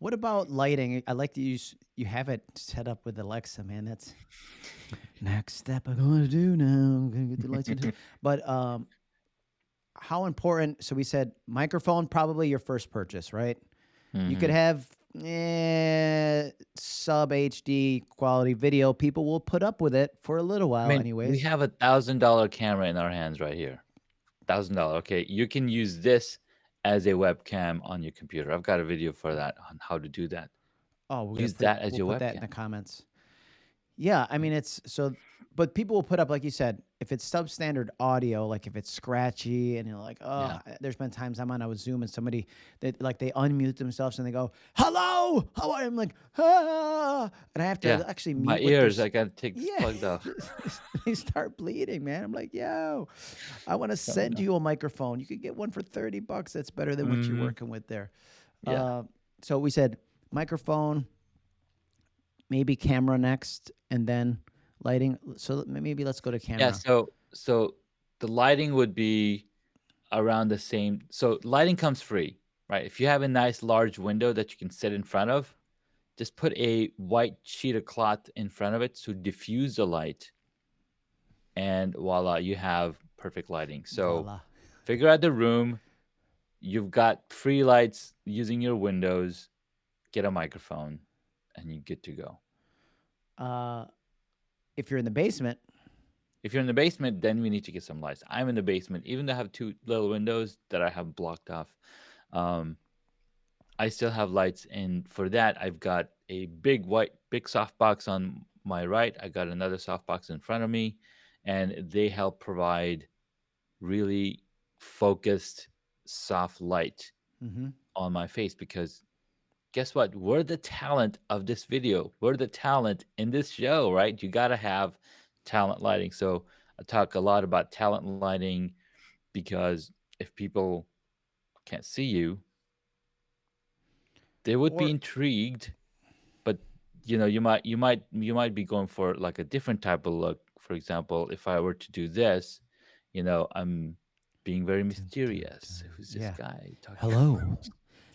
What about lighting? I like to use you have it set up with Alexa, man. That's next step I'm gonna do now. I'm gonna get the lights on. But um, how important? So we said microphone, probably your first purchase, right? You could Mhm. have eh, sub HD quality video. People will put up with it for a little I while, mean, we have a $1,000 camera in our hands right here. $1,000, okay? You can use this as a webcam on your computer. I've got a video for that on how to do that. Oh, we're Use put that as we'll your put that in the comments. Yeah, I mean it's so but people will put up like you said, if it's substandard audio, like if it's scratchy and you're like, oh, Yeah. There's been times I'm on a Zoom and somebody that like they unmute themselves and they go, "Hello, how are you?" I'm like, "Ah," and I have to Yeah. actually My mute their ears, I gotta take this yeah, plugged off. they start bleeding, man. I'm like, yo, I want to send you a microphone. You could get one for 30 bucks. That's better than what you're Mhm. working with there. Yeah. Uh, so we said microphone, maybe camera next, and then lighting. So maybe let's go to camera. Yeah, so so the lighting would be around the same so lighting comes free, right? If you have a nice large window that you can sit in front of, just put a white sheet of cloth in front of it to diffuse the light, and voila, you have perfect lighting. So Voila. figure out the room. You've got free lights using your windows. Get a microphone, and you're good to go. Uh, if you're in the basement, If you're in the basement, then we need to get some lights. I'm in the basement, even though I have two little windows that I have blocked off. Um, I still have lights, and for that, I've got a big white, big softbox on my right. I got another softbox in front of me, and they help provide really focused, soft light hmm on my face because guess what? We're the talent of this video. We're the talent in this show, right? You got to have talent lighting. So I talk a lot about talent lighting because if people can't see you, they would be intrigued, but you know, you might you might you might be going for like a different type of look. For example, if I were to do this, you know, I'm being very mysterious. Who's this yeah. guy talking? Hello.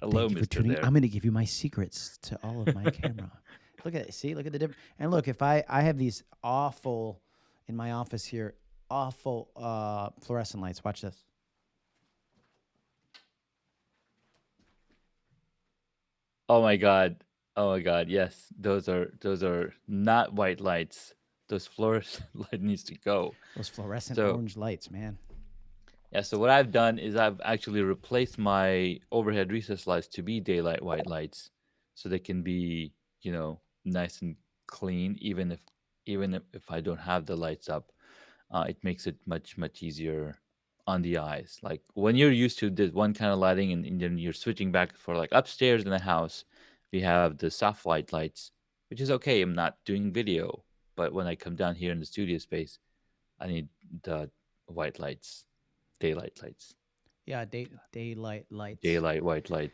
Hello, Thank you for Mister tuning. There. I'm going to give you my secrets to all of my camera. Look at it. See, look at the difference. And look, if I I have these awful in my office here, awful uh fluorescent lights. Watch this. Oh my god. Oh my god. Yes, those are those are not white lights. Those fluorescent light needs to go. Those fluorescent So orange lights, man. Yeah, so what I've done is I've actually replaced my overhead recess lights to be daylight white lights, so they can be you know nice and clean. Even if even if, I don't have the lights up, uh, it makes it much much easier on the eyes. Like when you're used to this one kind of lighting, and, and then you're switching back for like upstairs in the house, we have the soft light lights, which is okay. I'm not doing video, but when I come down here in the studio space, I need the white lights, daylight lights, Yeah, day daylight lights. daylight white light.